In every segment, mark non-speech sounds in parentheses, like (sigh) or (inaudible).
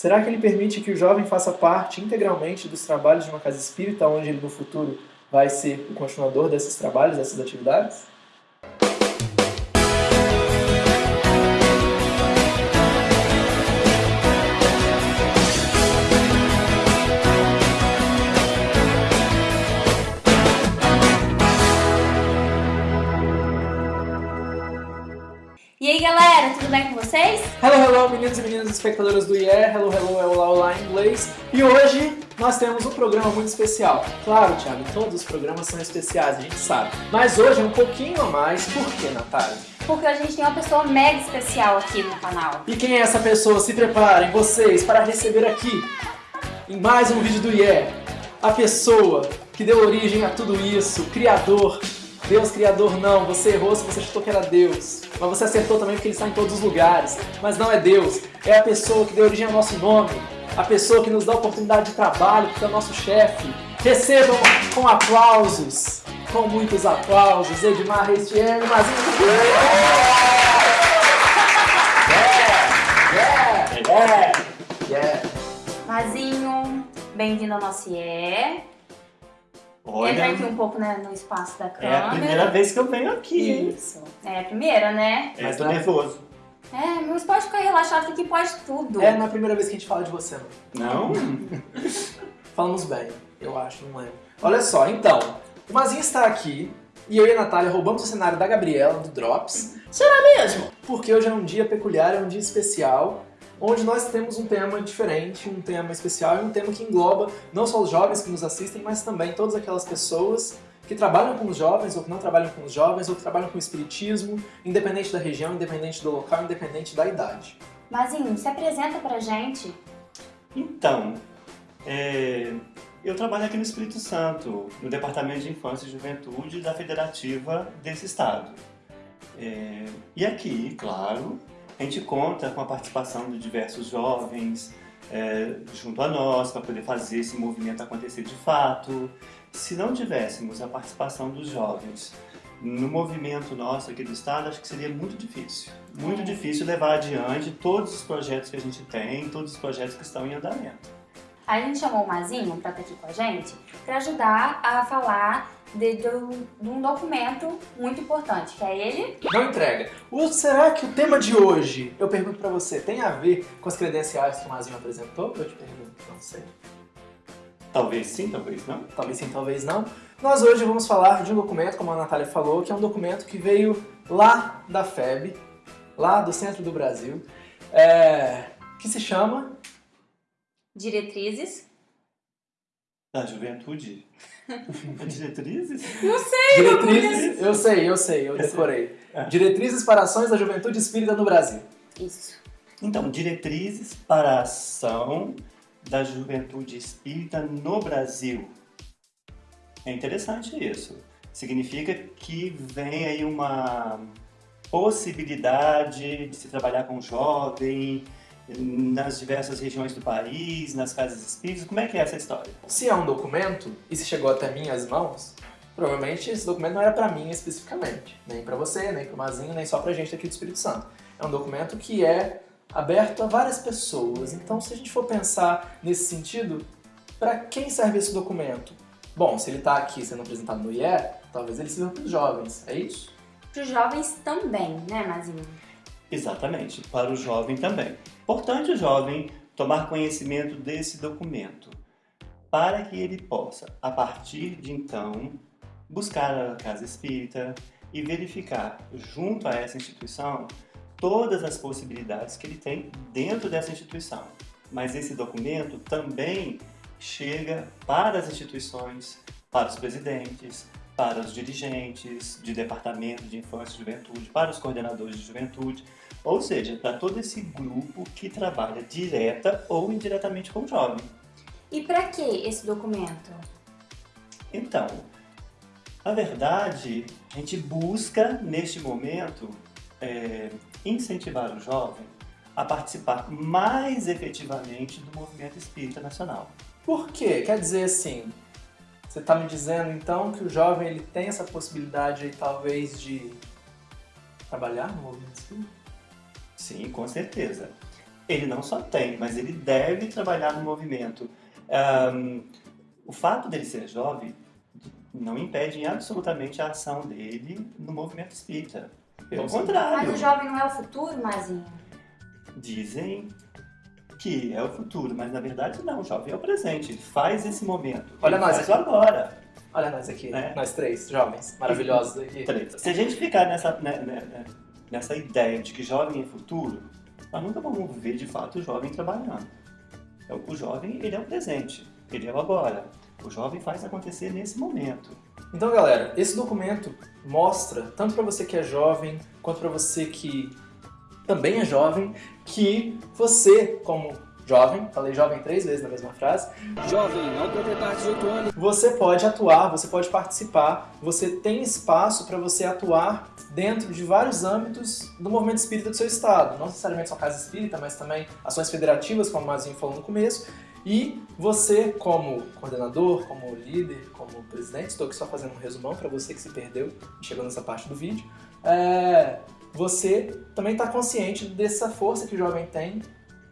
Será que ele permite que o jovem faça parte integralmente dos trabalhos de uma casa espírita, onde ele no futuro vai ser o continuador desses trabalhos, dessas atividades? E aí galera, tudo bem com vocês? Hello, hello, meninos e meninas espectadoras do IE, hello, hello, é Olá, Olá em inglês. E hoje nós temos um programa muito especial. Claro, Thiago, todos os programas são especiais, a gente sabe. Mas hoje é um pouquinho a mais, por que, Natália? Porque a gente tem uma pessoa mega especial aqui no canal. E quem é essa pessoa? Se preparem, vocês, para receber aqui, em mais um vídeo do IE, a pessoa que deu origem a tudo isso, o criador. Deus criador não, você errou se você chutou que era Deus. Mas você acertou também porque ele está em todos os lugares. Mas não é Deus, é a pessoa que deu origem ao nosso nome. A pessoa que nos dá oportunidade de trabalho, que é o nosso chefe. Recebam com aplausos, com muitos aplausos, Edmar Restiene, Mazinho do Yeah! Yeah! Yeah! Yeah! Mazinho, bem-vindo ao nosso IE. Olha, Entra aqui um pouco né, no espaço da é câmera. a primeira vez que eu venho aqui, hein? Isso. É a primeira, né? É, Mas tô é- nervoso. É, mas pode ficar relaxado que aqui pode tudo. É, não é a primeira vez que a gente fala de você, não. Não? (laughs) Falamos bem, eu acho, não lembro. Olha só, então, o Mazinho está aqui e eu e a Natália roubamos o cenário da Gabriela, do Drops. Será mesmo? Porque hoje é um dia peculiar, é um dia especial, onde nós temos um tema diferente, um tema especial e um tema que engloba não só os jovens que nos assistem, mas também todas aquelas pessoas que trabalham com os jovens ou que não trabalham com os jovens ou que trabalham com o espiritismo, independente da região, independente do local, independente da idade. Mazinho, se apresenta pra gente. Então, é, eu trabalho aqui no Espírito Santo, no Departamento de Infância e Juventude da Federativa desse estado. É, e aqui, claro, a gente conta com a participação de diversos jovens é, junto a nós para poder fazer esse movimento acontecer de fato. Se não tivéssemos a participação dos jovens no movimento nosso aqui do estado, acho que seria muito difícil. Muito É. difícil levar adiante todos os projetos que a gente tem, todos os projetos que estão em andamento. Aí a gente chamou o Mazinho pra estar aqui com a gente pra ajudar a falar de, do- de um documento muito importante, que é ele. Não entrega. O, será que o tema de hoje, eu pergunto pra você, tem a ver com as credenciais que o Mazinho apresentou? Eu te pergunto, não sei. Talvez sim, talvez não. Talvez sim, talvez não. Nós hoje vamos falar de um documento, como a Natália falou, que é um documento que veio lá da FEB, lá do centro do Brasil, é, que se chama Diretrizes. Da juventude. É (laughs) diretrizes? Não sei, Diretrizes. Eu sei, eu sei, eu decorei. É. Diretrizes para ações da juventude espírita no Brasil. Isso. Então, diretrizes para a ação da juventude espírita no Brasil. É interessante isso. Significa que vem aí uma possibilidade de se trabalhar com jovem nas diversas regiões do país, nas casas espíritas. Como é que é essa história? Se é um documento e se chegou até minhas mãos, provavelmente esse documento não era pra mim especificamente, nem pra você, nem pro Mazinho, nem só pra gente aqui do Espírito Santo. É um documento que é aberto a várias pessoas. Então, se a gente for pensar nesse sentido, pra quem serve esse documento? Bom, se ele tá aqui sendo apresentado no IE, talvez ele sirva para os jovens, é isso? Para os jovens também, né, Mazinho? Exatamente, para o jovem também. Importante o jovem tomar conhecimento desse documento, para que ele possa, a partir de então, buscar a casa espírita e verificar, junto a essa instituição, todas as possibilidades que ele tem dentro dessa instituição. Mas esse documento também chega para as instituições, para os presidentes, para os dirigentes de departamento de infância e juventude, para os coordenadores de juventude, ou seja, para todo esse grupo que trabalha direta ou indiretamente com o jovem. E para que esse documento? Então, na verdade, a gente busca, neste momento, é, incentivar o jovem a participar mais efetivamente do movimento espírita nacional. Por quê? Quer dizer assim, você está me dizendo então que o jovem ele tem essa possibilidade aí, talvez de trabalhar no movimento espírita? Sim, com certeza. Ele não só tem, mas ele deve trabalhar no movimento. Um, o fato dele ser jovem não impede absolutamente a ação dele no movimento espírita. Pelo contrário. Mas o jovem não é o futuro, Mazinho? Dizem que é o futuro, mas na verdade não, o jovem é o presente, ele faz esse momento. Olha nós faz aqui. agora. Olha nós aqui, É. nós três jovens maravilhosos aqui. Se a gente ficar nessa, né, né, né, nessa ideia de que jovem é futuro, nós nunca vamos ver de fato o jovem trabalhando. Então, O jovem, ele é o presente, ele é o agora. O jovem faz acontecer nesse momento. Então, galera, esse documento mostra, tanto para você que é jovem, quanto para você que também é jovem, que você, como jovem, falei jovem três vezes na mesma frase, Jovem, ao completar 18 anos, você pode atuar, você pode participar, você tem espaço para você atuar dentro de vários âmbitos do movimento espírita do seu estado. Não necessariamente sua casa espírita, mas também ações federativas, como o Mazinho falou no começo. E você, como coordenador, como líder, como presidente, estou aqui só fazendo um resumão para você que se perdeu e chegou nessa parte do vídeo, é, você também está consciente dessa força que o jovem tem,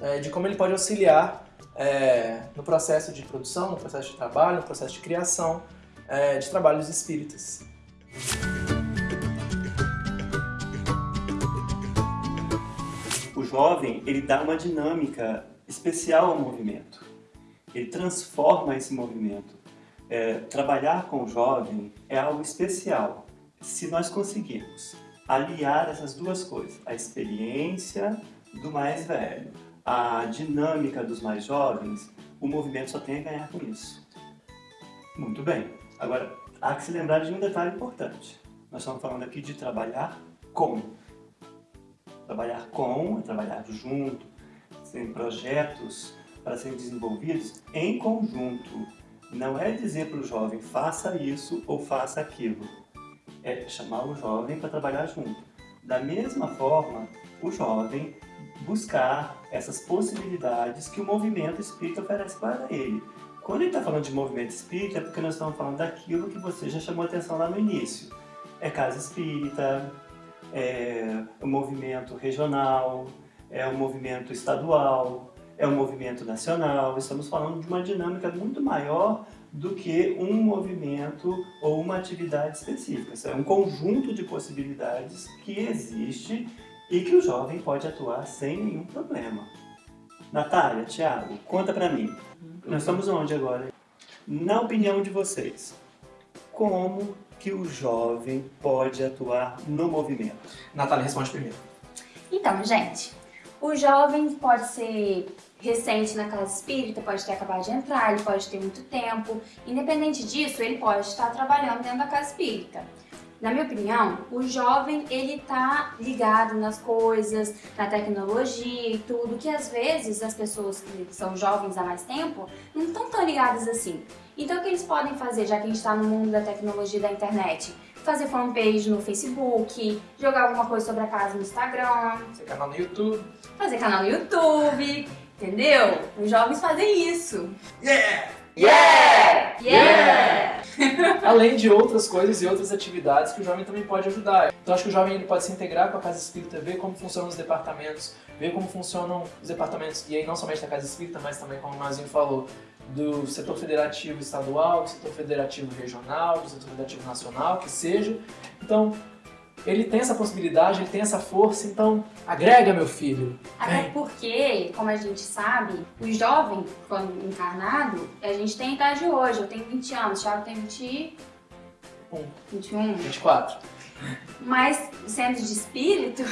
é, de como ele pode auxiliar é, no processo de produção, no processo de trabalho, no processo de criação é, de trabalhos espíritas. O jovem, ele dá uma dinâmica especial ao movimento. Ele transforma esse movimento. É, trabalhar com o jovem é algo especial. Se nós conseguirmos aliar essas duas coisas, a experiência do mais velho, a dinâmica dos mais jovens, o movimento só tem a ganhar com isso. Muito bem. Agora, há que se lembrar de um detalhe importante. Nós estamos falando aqui de trabalhar com. Trabalhar com é trabalhar junto, tem projetos para serem desenvolvidos em conjunto. Não é dizer para o jovem faça isso ou faça aquilo. É chamar o jovem para trabalhar junto. Da mesma forma, o jovem buscar essas possibilidades que o movimento espírita oferece para ele. Quando ele está falando de movimento espírita, é porque nós estamos falando daquilo que você já chamou atenção lá no início. É casa espírita, é o movimento regional, é o movimento estadual, é o movimento nacional. Estamos falando de uma dinâmica muito maior do que um movimento ou uma atividade específica. Isso é um conjunto de possibilidades que existe e que o jovem pode atuar sem nenhum problema. Natália, Thiago, conta pra mim. Nós estamos onde agora? Na opinião de vocês, como que o jovem pode atuar no movimento? Natália, responde primeiro. Então, gente, o jovem pode ser recente na casa espírita, pode ter acabado de entrar, ele pode ter muito tempo. Independente disso, ele pode estar trabalhando dentro da casa espírita. Na minha opinião, o jovem ele tá ligado nas coisas, na tecnologia e tudo, que às vezes as pessoas que são jovens há mais tempo não estão tão ligadas assim. Então o que eles podem fazer, já que a gente está no mundo da tecnologia e da internet? Fazer fanpage no Facebook, jogar alguma coisa sobre a casa no Instagram, Seu canal no YouTube. fazer canal no YouTube, entendeu? Os jovens fazem isso. Yeah! Yeah! Yeah! (laughs) Além de outras coisas e outras atividades que o jovem também pode ajudar. Então acho que o jovem ele pode se integrar com a casa espírita, ver como funcionam os departamentos, ver como funcionam os departamentos, e aí não somente da casa espírita, mas também, como o Mazinho falou, do setor federativo estadual, do setor federativo regional, do setor federativo nacional, que seja. Então, ele tem essa possibilidade, ele tem essa força, então agrega, meu filho. Até Vem. porque, como a gente sabe, o jovem, quando encarnado, a gente tem a idade hoje. Eu tenho 20 anos, o Thiago tem 20... Um. 21. 24. Mas, sendo de espírito...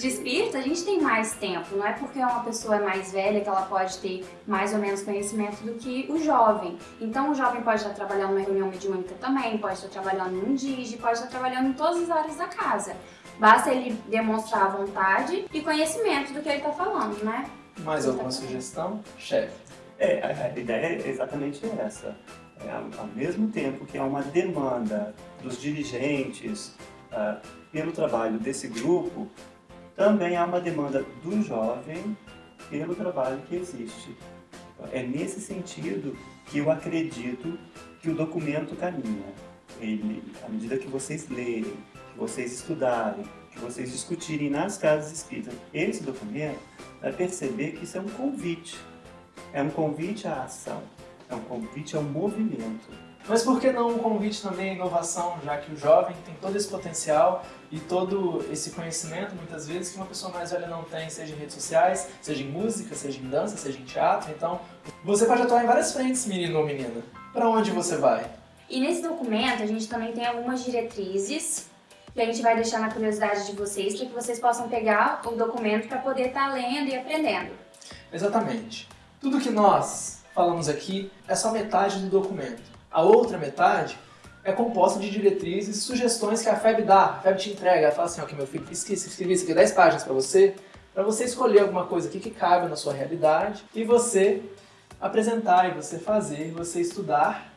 De espírito, a gente tem mais tempo. Não é porque uma pessoa é mais velha que ela pode ter mais ou menos conhecimento do que o jovem. Então, o jovem pode estar trabalhando numa reunião mediúnica também, pode estar trabalhando num digi, pode estar trabalhando em todas as áreas da casa. Basta ele demonstrar vontade e conhecimento do que ele está falando, né? Mais alguma sugestão? Chefe. É, a, ideia é exatamente essa. É, ao, mesmo tempo que há uma demanda dos dirigentes ah, pelo trabalho desse grupo, também há uma demanda do jovem pelo trabalho que existe. É nesse sentido que eu acredito que o documento caminha. Ele, à medida que vocês lerem, que vocês estudarem, que vocês discutirem nas casas espíritas esse documento, vai perceber que isso é um convite. É um convite à ação, é um convite ao movimento. Mas por que não um convite também à inovação, já que o jovem tem todo esse potencial e todo esse conhecimento, muitas vezes, que uma pessoa mais velha não tem, seja em redes sociais, seja em música, seja em dança, seja em teatro. Então, você pode atuar em várias frentes, menino ou menina. Para onde você vai? E nesse documento a gente também tem algumas diretrizes que a gente vai deixar na curiosidade de vocês, para que vocês possam pegar o documento para poder estar tá lendo e aprendendo. Exatamente. Tudo que nós falamos aqui é só metade do documento. A outra metade é composta de diretrizes e sugestões que a FEB dá. A FEB te entrega, ela fala assim, ok meu filho, esqueci, escrevi isso aqui 10 páginas para você, para você escolher alguma coisa aqui que cabe na sua realidade e você apresentar, e você fazer, e você estudar.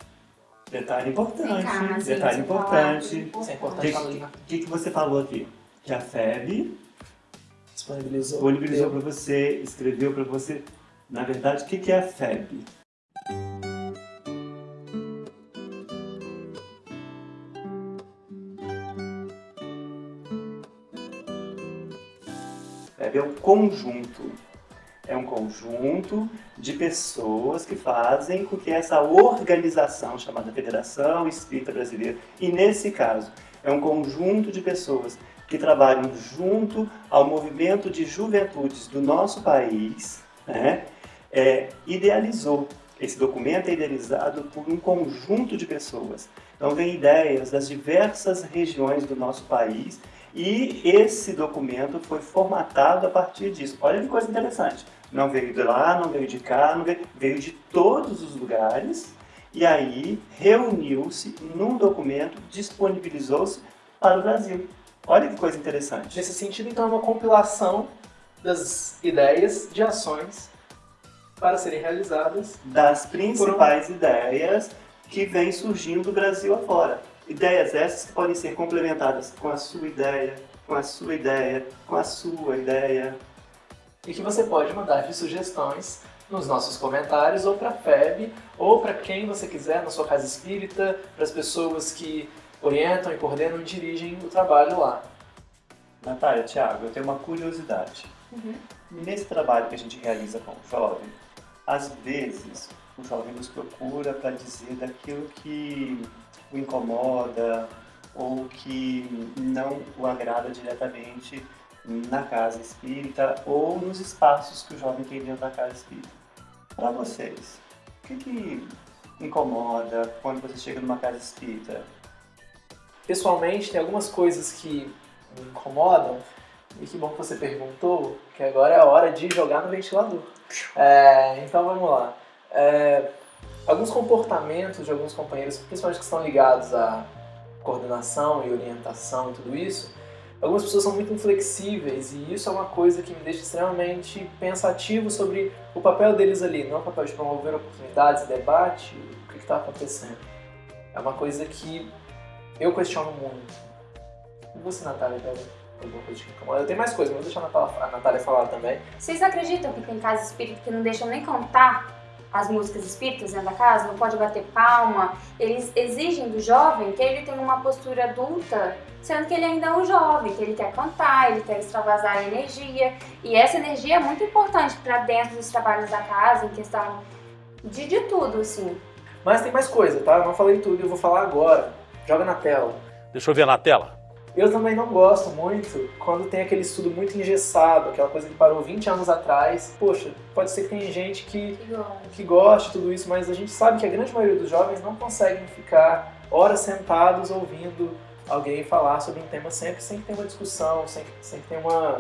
Detalhe importante, Cá, detalhe importante. Isso é O importante na que, que você falou aqui? Que a FEB disponibilizou. disponibilizou para você, escreveu para você. Na verdade, o que, que é a FEB? FEB é um conjunto. É um conjunto de pessoas que fazem com que essa organização chamada Federação Espírita Brasileira, e nesse caso, é um conjunto de pessoas que trabalham junto ao movimento de juventudes do nosso país, né, é, idealizou. Esse documento é idealizado por um conjunto de pessoas. Então, vem ideias das diversas regiões do nosso país e esse documento foi formatado a partir disso. Olha que coisa interessante. Não veio de lá, não veio de cá, veio, veio de todos os lugares e aí reuniu-se num documento, disponibilizou-se para o Brasil. Olha que coisa interessante. Nesse sentido, então, é uma compilação das ideias de ações para serem realizadas. Das principais ideias que vêm surgindo do Brasil afora. Ideias essas que podem ser complementadas com a sua ideia, com a sua ideia, com a sua ideia. E que você pode mandar de sugestões nos nossos comentários, ou para a FEB, ou para quem você quiser, na sua casa espírita, para as pessoas que orientam e coordenam e dirigem o trabalho lá. Natália, Thiago, eu tenho uma curiosidade. Uhum. Nesse trabalho que a gente realiza com o jovem, às vezes o jovem nos procura para dizer daquilo que o incomoda ou que não o agrada diretamente na casa espírita ou nos espaços que o jovem tem dentro da casa espírita. Para vocês, o que, que incomoda quando você chega numa casa espírita? Pessoalmente, tem algumas coisas que me incomodam, e que bom que você perguntou, que agora é a hora de jogar no ventilador. É, então vamos lá. É, alguns comportamentos de alguns companheiros, principalmente que estão ligados à coordenação e orientação e tudo isso, algumas pessoas são muito inflexíveis e isso é uma coisa que me deixa extremamente pensativo sobre o papel deles ali, não é o papel de promover oportunidades, debate, o que está acontecendo. É uma coisa que eu questiono muito. E você, Natália, incomoda? Eu tenho mais coisas, mas vou deixar a Natália, falar também. Vocês acreditam que tem casa espírita que não deixam nem cantar as músicas espíritas dentro da casa? Não pode bater palma? Eles exigem do jovem que ele tenha uma postura adulta, sendo que ele ainda é um jovem, que ele quer cantar, ele quer extravasar a energia. E essa energia é muito importante para dentro dos trabalhos da casa, em questão de, de tudo, assim. Mas tem mais coisa, tá? Eu não falei tudo, eu vou falar agora. Joga na tela. Deixa eu ver na tela. Eu também não gosto muito quando tem aquele estudo muito engessado, aquela coisa que parou 20 anos atrás. Poxa, pode ser que tem gente que, que goste de tudo isso, mas a gente sabe que a grande maioria dos jovens não conseguem ficar horas sentados ouvindo alguém falar sobre um tema sempre, sem que ter uma discussão, sem, sem que ter uma,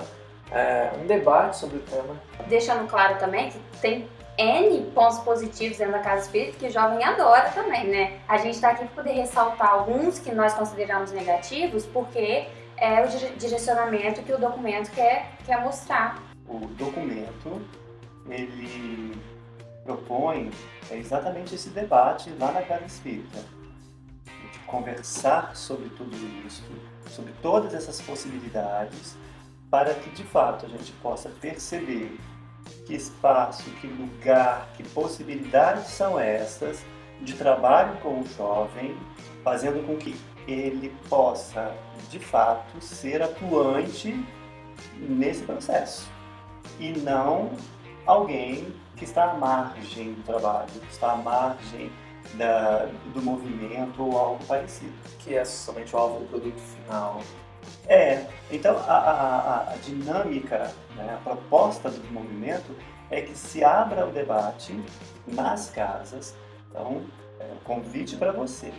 é, um debate sobre o tema. Deixando claro também que tem N pontos positivos dentro da casa espírita que o jovem adora também, né? A gente está aqui para poder ressaltar alguns que nós consideramos negativos, porque é o dire- direcionamento que o documento quer, quer mostrar. O documento, ele propõe é exatamente esse debate lá na casa espírita. De conversar sobre tudo isso, sobre todas essas possibilidades, para que de fato a gente possa perceber que espaço, que lugar, que possibilidades são essas de trabalho com o jovem, fazendo com que ele possa, de fato, ser atuante nesse processo e não alguém que está à margem do trabalho, que está à margem da, do movimento ou algo parecido. Que é somente o alvo do produto final. É, então a, a, a dinâmica, né, a proposta do movimento é que se abra o debate nas casas. Então, é um convite para você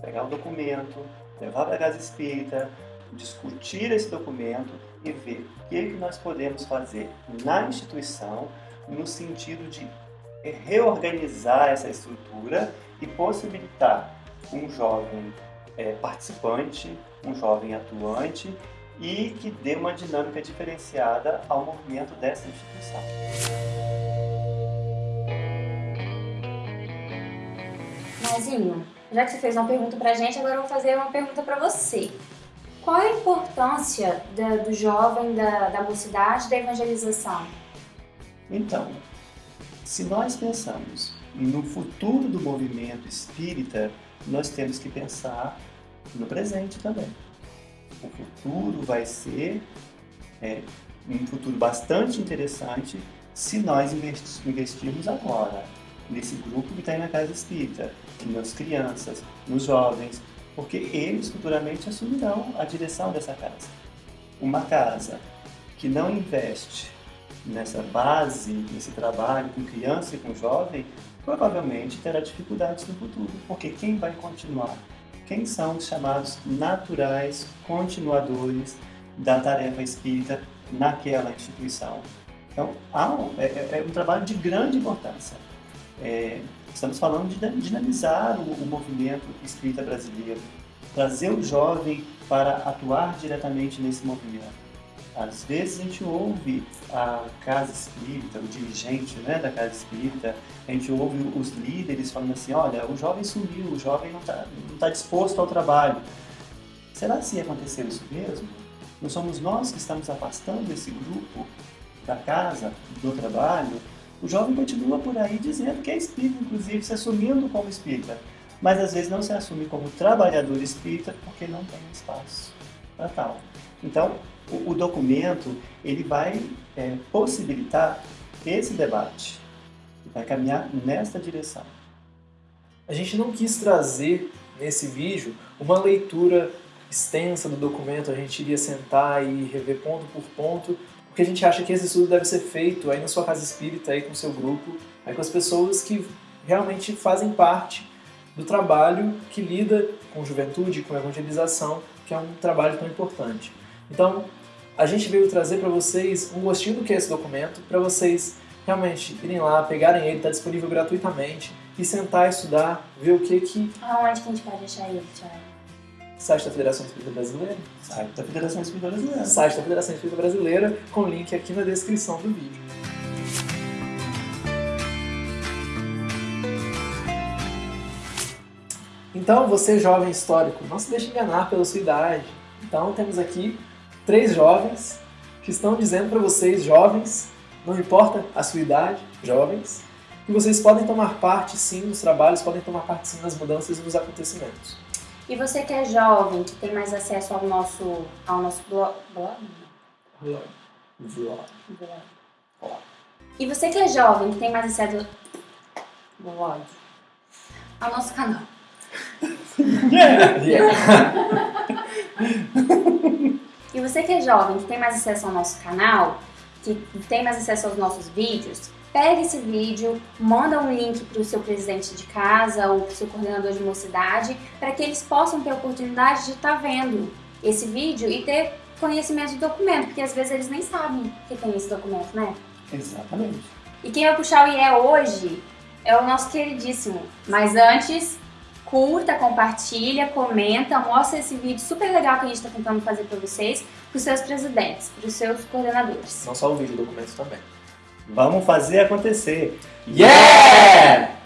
pegar o documento, levar para a casa espírita, discutir esse documento e ver o que, que nós podemos fazer na instituição no sentido de reorganizar essa estrutura e possibilitar um jovem é, participante, um jovem atuante e que dê uma dinâmica diferenciada ao movimento dessa instituição. Mazinho, já que você fez uma pergunta pra gente, agora eu vou fazer uma pergunta pra você. Qual a importância da, do jovem, da, da mocidade, da evangelização? Então, se nós pensamos no futuro do movimento espírita, nós temos que pensar no presente também. O futuro vai ser é, um futuro bastante interessante se nós investirmos agora nesse grupo que está aí na casa espírita, nas crianças, nos jovens, porque eles futuramente assumirão a direção dessa casa. Uma casa que não investe nessa base, nesse trabalho com criança e com jovem, provavelmente terá dificuldades no futuro, porque quem vai continuar? Quem são os chamados naturais continuadores da tarefa espírita naquela instituição? Então, um, é, é, é, um trabalho de grande importância. É, estamos falando de dinamizar o, o movimento espírita brasileiro, trazer o jovem para atuar diretamente nesse movimento às vezes a gente ouve a casa espírita, o dirigente né, da casa espírita, a gente ouve os líderes falando assim, olha, o jovem sumiu, o jovem não está não tá disposto ao trabalho. Será se aconteceu isso mesmo? Não somos nós que estamos afastando esse grupo da casa, do trabalho? O jovem continua por aí dizendo que é espírita, inclusive se assumindo como espírita, mas às vezes não se assume como trabalhador espírita porque não tem espaço para tal. Então, o, o documento ele vai é, possibilitar esse debate, vai caminhar nesta direção. A gente não quis trazer nesse vídeo uma leitura extensa do documento, a gente iria sentar e rever ponto por ponto, porque a gente acha que esse estudo deve ser feito aí na sua casa espírita, aí com o seu grupo, aí com as pessoas que realmente fazem parte do trabalho que lida com juventude, com evangelização, que é um trabalho tão importante. Então, a gente veio trazer para vocês um gostinho do que é esse documento, para vocês realmente irem lá, pegarem ele, está disponível gratuitamente, e sentar e estudar, ver o que que... Aonde que a gente pode achar ele, Thiago? Site da Federação Espírita Brasileira. Site da Federação Espírita Brasileira. Site da Federação Espírita Brasileira, com link aqui na descrição do vídeo. Então, você jovem histórico, não se deixe enganar pela sua idade. Então, temos aqui três jovens que estão dizendo para vocês, jovens, não importa a sua idade, jovens, que vocês podem tomar parte sim nos trabalhos, podem tomar parte sim nas mudanças e nos acontecimentos. E você que é jovem, que tem mais acesso ao nosso, ao nosso blog, blog? Vlog. Vlog. Blog. E você que é jovem, que tem mais acesso blog, ao nosso canal. (laughs) Yeah. (laughs) yeah. (laughs) E você que é jovem, que tem mais acesso ao nosso canal, que tem mais acesso aos nossos vídeos, pega esse vídeo, manda um link para o seu presidente de casa ou para o seu coordenador de mocidade, para que eles possam ter a oportunidade de estar tá vendo esse vídeo e ter conhecimento do documento, porque às vezes eles nem sabem que tem esse documento, né? Exatamente. E quem vai puxar o IE hoje é o nosso queridíssimo. Mas antes, curta, compartilha, comenta, mostra esse vídeo super legal que a gente está tentando fazer para vocês, para os seus presidentes, para os seus coordenadores. Não só o vídeo, o documento também. Vamos fazer acontecer. Yeah!